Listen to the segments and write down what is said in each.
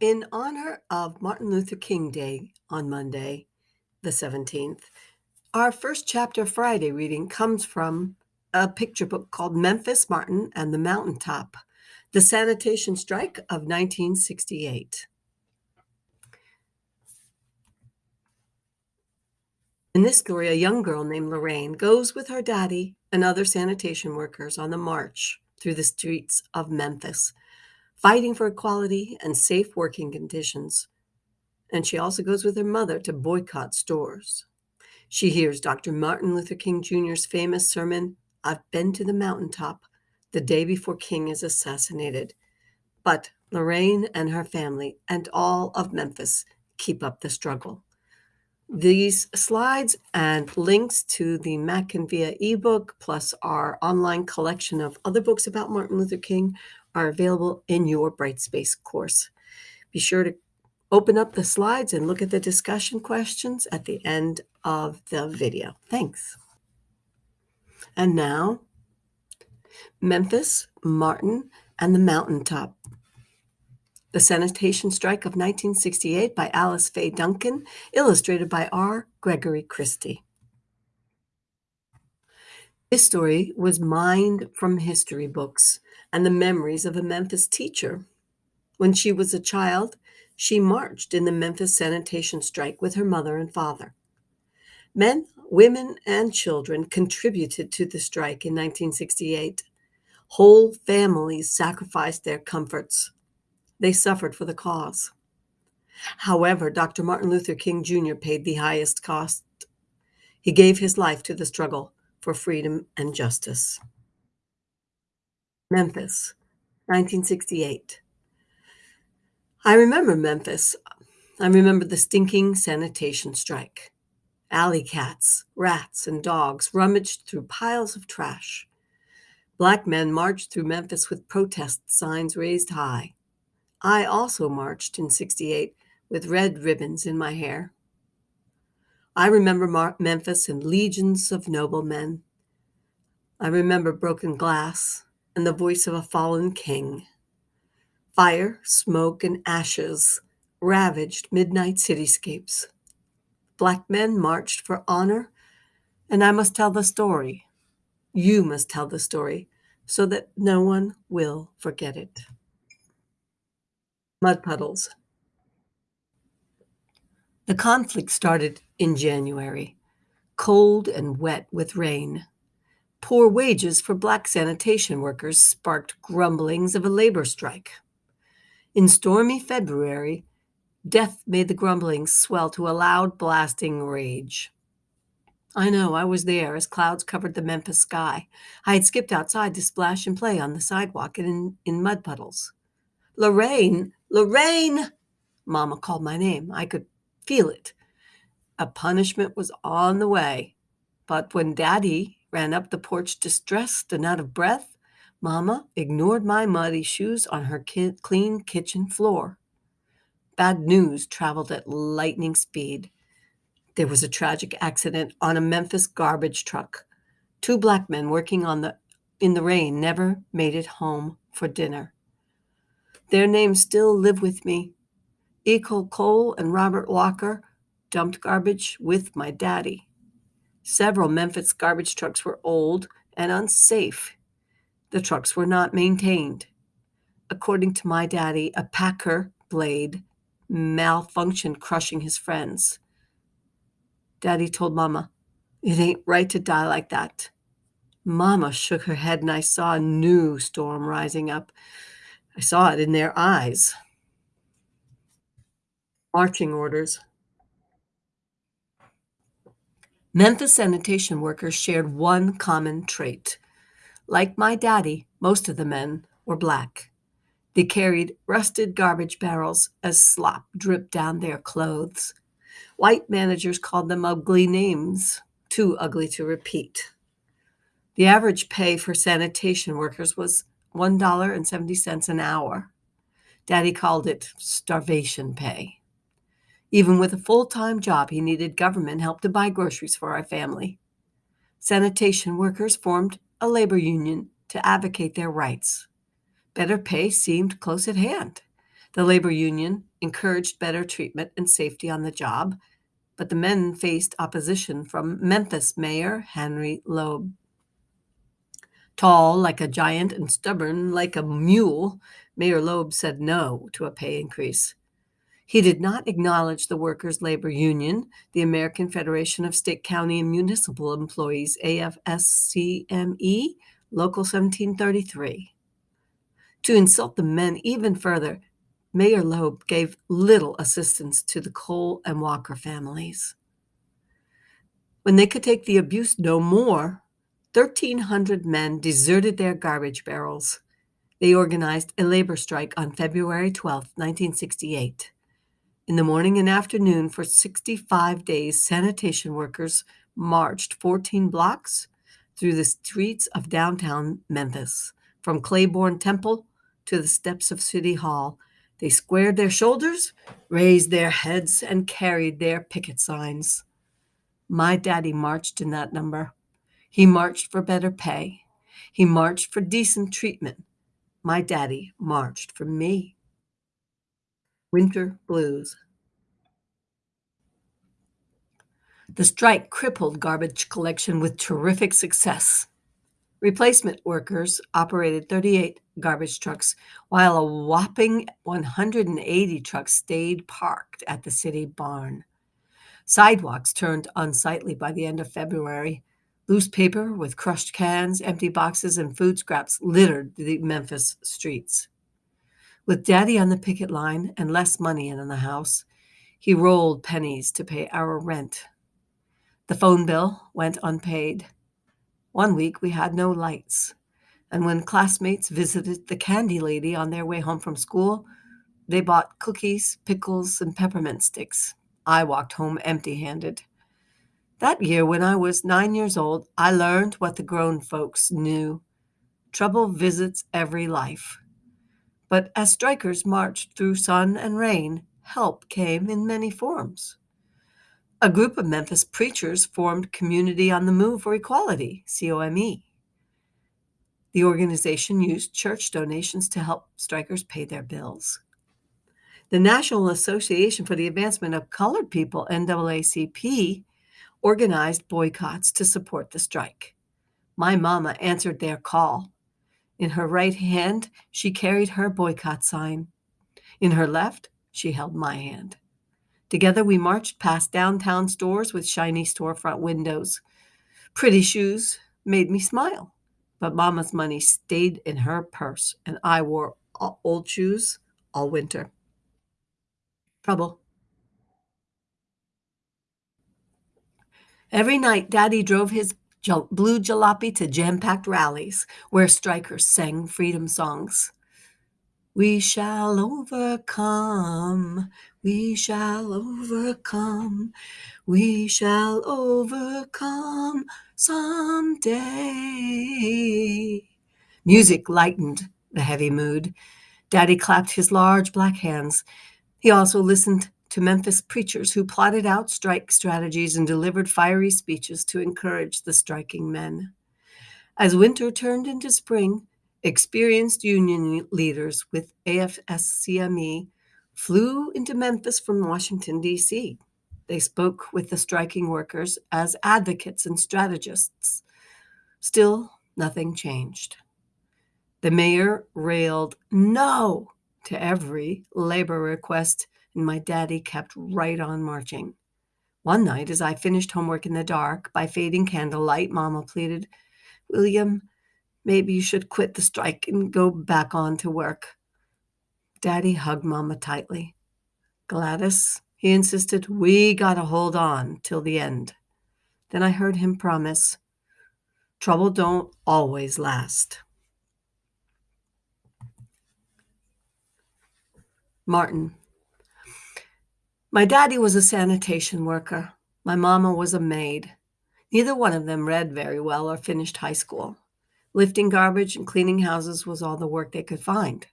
In honor of Martin Luther King Day on Monday, the 17th, our first chapter Friday reading comes from a picture book called Memphis Martin and the Mountaintop The Sanitation Strike of 1968. In this story, a young girl named Lorraine goes with her daddy and other sanitation workers on the march through the streets of Memphis, fighting for equality and safe working conditions. And she also goes with her mother to boycott stores. She hears Dr. Martin Luther King Jr.'s famous sermon, I've been to the mountaintop, the day before King is assassinated. But Lorraine and her family and all of Memphis keep up the struggle. These slides and links to the MackinVIA ebook, plus our online collection of other books about Martin Luther King, are available in your Brightspace course. Be sure to open up the slides and look at the discussion questions at the end of the video. Thanks. And now, Memphis, Martin, and the Mountaintop the Sanitation Strike of 1968 by Alice Faye Duncan, illustrated by R. Gregory Christie. This story was mined from history books and the memories of a Memphis teacher. When she was a child, she marched in the Memphis sanitation strike with her mother and father. Men, women, and children contributed to the strike in 1968. Whole families sacrificed their comforts, they suffered for the cause. However, Dr. Martin Luther King Jr. paid the highest cost. He gave his life to the struggle for freedom and justice. Memphis, 1968. I remember Memphis. I remember the stinking sanitation strike. Alley cats, rats, and dogs rummaged through piles of trash. Black men marched through Memphis with protest signs raised high. I also marched in 68 with red ribbons in my hair. I remember Mar- Memphis and legions of noble men. I remember broken glass and the voice of a fallen king. Fire, smoke, and ashes ravaged midnight cityscapes. Black men marched for honor, and I must tell the story. You must tell the story so that no one will forget it mud puddles. The conflict started in January, cold and wet with rain. Poor wages for black sanitation workers sparked grumblings of a labor strike. In stormy February, death made the grumblings swell to a loud, blasting rage. I know, I was there as clouds covered the Memphis sky. I had skipped outside to splash and play on the sidewalk and in, in mud puddles. Lorraine, Lorraine! Mama called my name. I could feel it. A punishment was on the way. But when Daddy ran up the porch distressed and out of breath, Mama ignored my muddy shoes on her ki- clean kitchen floor. Bad news traveled at lightning speed. There was a tragic accident on a Memphis garbage truck. Two black men working on the in the rain never made it home for dinner. Their names still live with me. Echol Cole and Robert Walker dumped garbage with my daddy. Several Memphis garbage trucks were old and unsafe. The trucks were not maintained. According to my daddy, a packer blade malfunctioned, crushing his friends. Daddy told Mama, It ain't right to die like that. Mama shook her head, and I saw a new storm rising up. I saw it in their eyes. Marching orders. Memphis sanitation workers shared one common trait. Like my daddy, most of the men were black. They carried rusted garbage barrels as slop dripped down their clothes. White managers called them ugly names, too ugly to repeat. The average pay for sanitation workers was $1.70 an hour. Daddy called it starvation pay. Even with a full time job, he needed government help to buy groceries for our family. Sanitation workers formed a labor union to advocate their rights. Better pay seemed close at hand. The labor union encouraged better treatment and safety on the job, but the men faced opposition from Memphis Mayor Henry Loeb. Tall like a giant and stubborn like a mule, Mayor Loeb said no to a pay increase. He did not acknowledge the Workers' Labor Union, the American Federation of State, County, and Municipal Employees, AFSCME, Local 1733. To insult the men even further, Mayor Loeb gave little assistance to the Cole and Walker families. When they could take the abuse no more, 1,300 men deserted their garbage barrels. They organized a labor strike on February 12, 1968. In the morning and afternoon, for 65 days, sanitation workers marched 14 blocks through the streets of downtown Memphis, from Clayborn Temple to the steps of City Hall. They squared their shoulders, raised their heads, and carried their picket signs. My daddy marched in that number. He marched for better pay. He marched for decent treatment. My daddy marched for me. Winter Blues. The strike crippled garbage collection with terrific success. Replacement workers operated 38 garbage trucks, while a whopping 180 trucks stayed parked at the city barn. Sidewalks turned unsightly by the end of February. Loose paper with crushed cans, empty boxes, and food scraps littered the Memphis streets. With daddy on the picket line and less money in the house, he rolled pennies to pay our rent. The phone bill went unpaid. One week we had no lights, and when classmates visited the candy lady on their way home from school, they bought cookies, pickles, and peppermint sticks. I walked home empty handed. That year, when I was nine years old, I learned what the grown folks knew trouble visits every life. But as strikers marched through sun and rain, help came in many forms. A group of Memphis preachers formed Community on the Move for Equality, COME. The organization used church donations to help strikers pay their bills. The National Association for the Advancement of Colored People, NAACP, organized boycotts to support the strike. My mama answered their call in her right hand, she carried her boycott sign. In her left, she held my hand. Together, we marched past downtown stores with shiny storefront windows. Pretty shoes made me smile, but Mama's money stayed in her purse, and I wore old shoes all winter. Trouble. Every night, Daddy drove his blue jalopy to jam packed rallies where strikers sang freedom songs. We shall overcome, we shall overcome, we shall overcome someday. Music lightened the heavy mood. Daddy clapped his large black hands. He also listened to Memphis preachers who plotted out strike strategies and delivered fiery speeches to encourage the striking men. As winter turned into spring, experienced union leaders with AFSCME flew into Memphis from Washington, D.C. They spoke with the striking workers as advocates and strategists. Still, nothing changed. The mayor railed no to every labor request and my daddy kept right on marching. One night, as I finished homework in the dark by fading candlelight, Mama pleaded, William, maybe you should quit the strike and go back on to work. Daddy hugged Mama tightly. Gladys, he insisted, we got to hold on till the end. Then I heard him promise, trouble don't always last. Martin, my daddy was a sanitation worker. My mama was a maid. Neither one of them read very well or finished high school. Lifting garbage and cleaning houses was all the work they could find.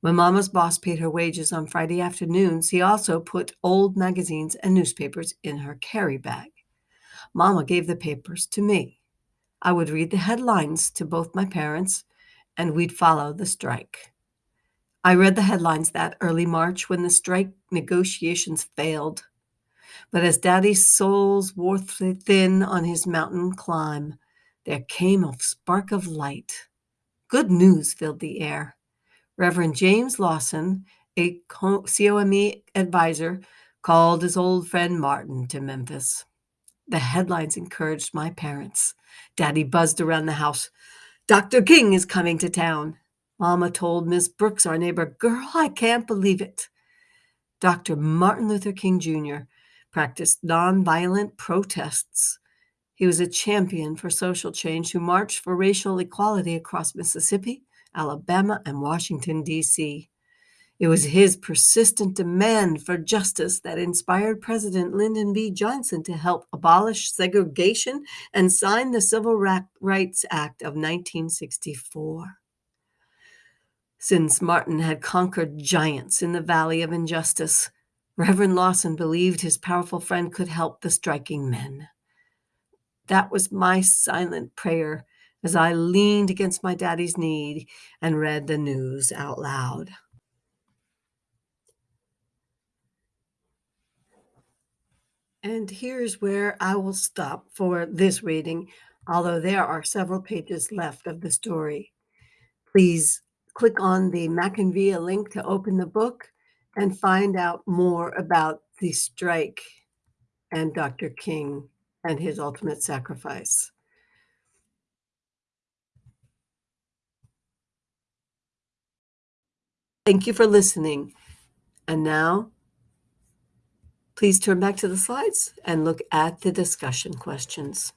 When mama's boss paid her wages on Friday afternoons, he also put old magazines and newspapers in her carry bag. Mama gave the papers to me. I would read the headlines to both my parents, and we'd follow the strike. I read the headlines that early March when the strike negotiations failed. But as Daddy's soles wore thin on his mountain climb, there came a spark of light. Good news filled the air. Reverend James Lawson, a COME advisor, called his old friend Martin to Memphis. The headlines encouraged my parents. Daddy buzzed around the house. Dr. King is coming to town. Mama told Miss Brooks, our neighbor, Girl, I can't believe it. Dr. Martin Luther King Jr. practiced nonviolent protests. He was a champion for social change who marched for racial equality across Mississippi, Alabama, and Washington, D.C. It was his persistent demand for justice that inspired President Lyndon B. Johnson to help abolish segregation and sign the Civil Rights Act of 1964. Since Martin had conquered giants in the valley of injustice, Reverend Lawson believed his powerful friend could help the striking men. That was my silent prayer as I leaned against my daddy's knee and read the news out loud. And here's where I will stop for this reading, although there are several pages left of the story. Please click on the MackinVIA link to open the book and find out more about the strike and Dr. King and his ultimate sacrifice. Thank you for listening. And now Please turn back to the slides and look at the discussion questions.